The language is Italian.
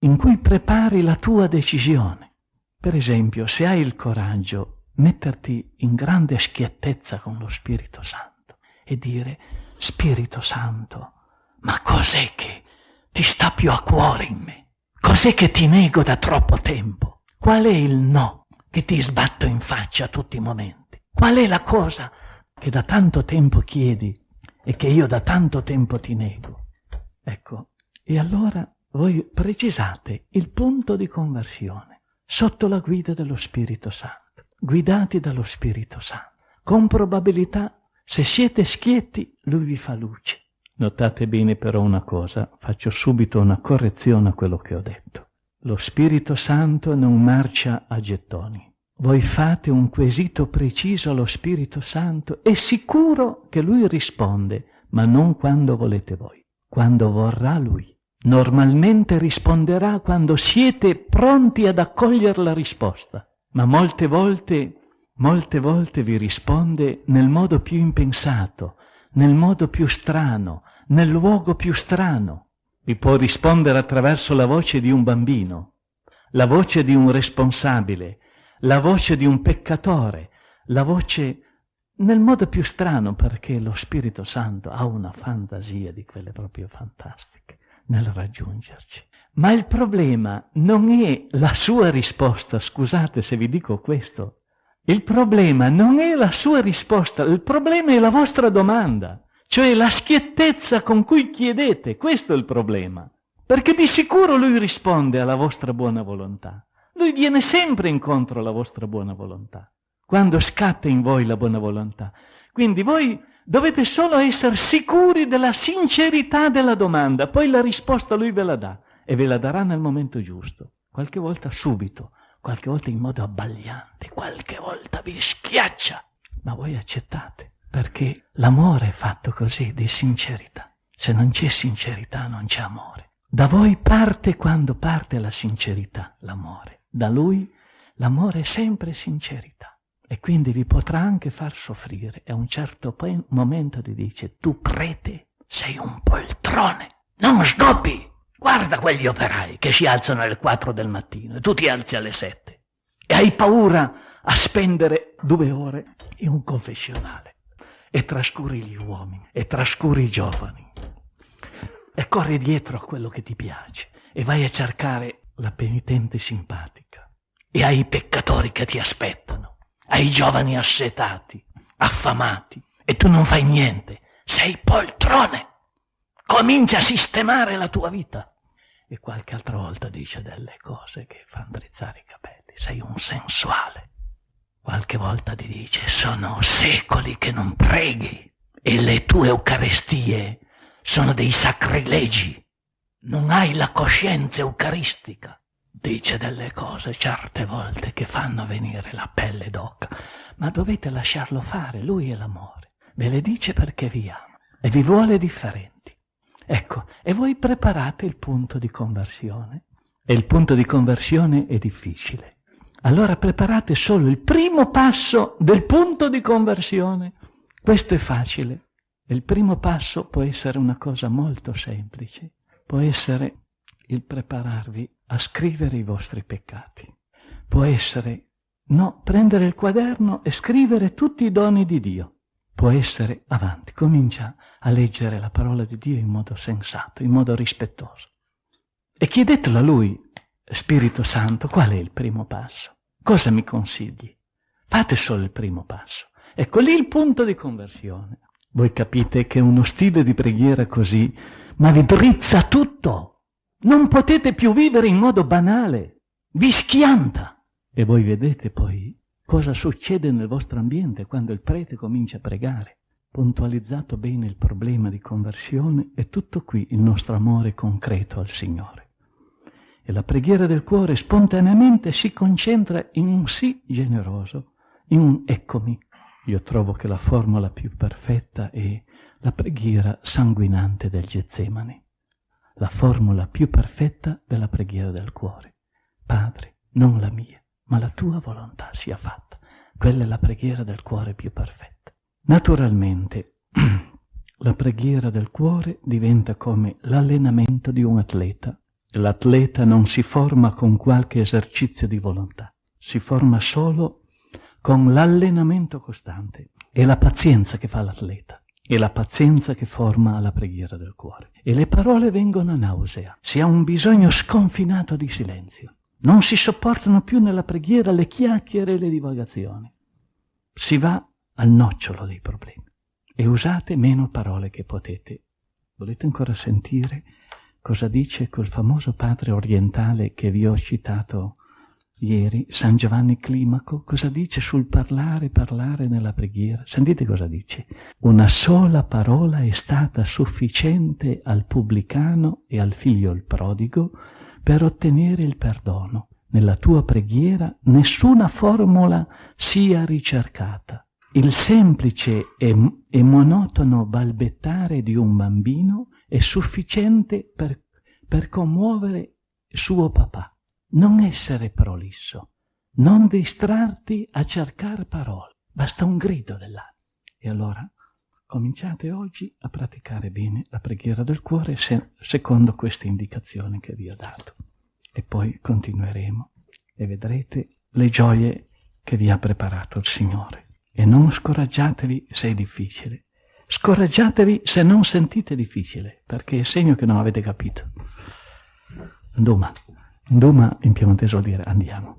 in cui prepari la tua decisione. Per esempio, se hai il coraggio, metterti in grande schiettezza con lo Spirito Santo e dire, Spirito Santo, ma cos'è che ti sta più a cuore in me? Cos'è che ti nego da troppo tempo? Qual è il no che ti sbatto in faccia a tutti i momenti? Qual è la cosa che da tanto tempo chiedi e che io da tanto tempo ti nego? Ecco, e allora voi precisate il punto di conversione sotto la guida dello Spirito Santo, guidati dallo Spirito Santo. Con probabilità, se siete schietti, lui vi fa luce. Notate bene però una cosa, faccio subito una correzione a quello che ho detto. Lo Spirito Santo non marcia a gettoni. Voi fate un quesito preciso allo Spirito Santo, è sicuro che Lui risponde, ma non quando volete voi, quando vorrà Lui. Normalmente risponderà quando siete pronti ad accogliere la risposta, ma molte volte, molte volte vi risponde nel modo più impensato, nel modo più strano, nel luogo più strano. Vi può rispondere attraverso la voce di un bambino, la voce di un responsabile, la voce di un peccatore, la voce nel modo più strano perché lo Spirito Santo ha una fantasia di quelle proprio fantastiche nel raggiungerci. Ma il problema non è la sua risposta, scusate se vi dico questo, il problema non è la sua risposta, il problema è la vostra domanda cioè la schiettezza con cui chiedete, questo è il problema. Perché di sicuro lui risponde alla vostra buona volontà. Lui viene sempre incontro alla vostra buona volontà, quando scatta in voi la buona volontà. Quindi voi dovete solo essere sicuri della sincerità della domanda, poi la risposta lui ve la dà e ve la darà nel momento giusto, qualche volta subito, qualche volta in modo abbagliante, qualche volta vi schiaccia, ma voi accettate perché l'amore è fatto così, di sincerità. Se non c'è sincerità non c'è amore. Da voi parte quando parte la sincerità, l'amore. Da lui l'amore è sempre sincerità. E quindi vi potrà anche far soffrire. E a un certo momento ti dice, tu prete sei un poltrone, non sdobbi. Guarda quegli operai che si alzano alle 4 del mattino e tu ti alzi alle 7. E hai paura a spendere due ore in un confessionale e trascuri gli uomini e trascuri i giovani e corri dietro a quello che ti piace e vai a cercare la penitente simpatica e ai peccatori che ti aspettano, ai giovani assetati, affamati e tu non fai niente, sei poltrone. Comincia a sistemare la tua vita. E qualche altra volta dice delle cose che fanno drizzare i capelli. Sei un sensuale. Qualche volta ti dice, sono secoli che non preghi e le tue Eucaristie sono dei sacrilegi. Non hai la coscienza eucaristica. Dice delle cose certe volte che fanno venire la pelle d'oca, ma dovete lasciarlo fare, lui è l'amore. Ve le dice perché vi ama e vi vuole differenti. Ecco, e voi preparate il punto di conversione. E il punto di conversione è difficile allora preparate solo il primo passo del punto di conversione. Questo è facile. Il primo passo può essere una cosa molto semplice. Può essere il prepararvi a scrivere i vostri peccati. Può essere, no, prendere il quaderno e scrivere tutti i doni di Dio. Può essere, avanti, comincia a leggere la parola di Dio in modo sensato, in modo rispettoso. E chiedetelo a Lui, Spirito Santo, qual è il primo passo? Cosa mi consigli? Fate solo il primo passo. Ecco lì il punto di conversione. Voi capite che uno stile di preghiera così, ma vi drizza tutto. Non potete più vivere in modo banale. Vi schianta. E voi vedete poi cosa succede nel vostro ambiente quando il prete comincia a pregare. Puntualizzato bene il problema di conversione, è tutto qui il nostro amore concreto al Signore e la preghiera del cuore spontaneamente si concentra in un sì generoso, in un eccomi. Io trovo che la formula più perfetta è la preghiera sanguinante del Getsemani, la formula più perfetta della preghiera del cuore. Padre, non la mia, ma la tua volontà sia fatta. Quella è la preghiera del cuore più perfetta. Naturalmente, la preghiera del cuore diventa come l'allenamento di un atleta L'atleta non si forma con qualche esercizio di volontà, si forma solo con l'allenamento costante. È la pazienza che fa l'atleta, è la pazienza che forma la preghiera del cuore. E le parole vengono a nausea, si ha un bisogno sconfinato di silenzio. Non si sopportano più nella preghiera le chiacchiere e le divagazioni. Si va al nocciolo dei problemi e usate meno parole che potete. Volete ancora sentire cosa dice quel famoso padre orientale che vi ho citato ieri, San Giovanni Climaco? Cosa dice sul parlare, parlare nella preghiera? Sentite cosa dice. Una sola parola è stata sufficiente al pubblicano e al figlio il prodigo per ottenere il perdono. Nella tua preghiera nessuna formula sia ricercata. Il semplice e, e monotono balbettare di un bambino è sufficiente per, per commuovere suo papà. Non essere prolisso, non distrarti a cercare parole, basta un grido dell'anima. E allora cominciate oggi a praticare bene la preghiera del cuore se, secondo queste indicazioni che vi ho dato. E poi continueremo e vedrete le gioie che vi ha preparato il Signore. E non scoraggiatevi se è difficile. Scoraggiatevi se non sentite difficile, perché è segno che non avete capito. Nduma. Nduma in piemontese vuol dire andiamo.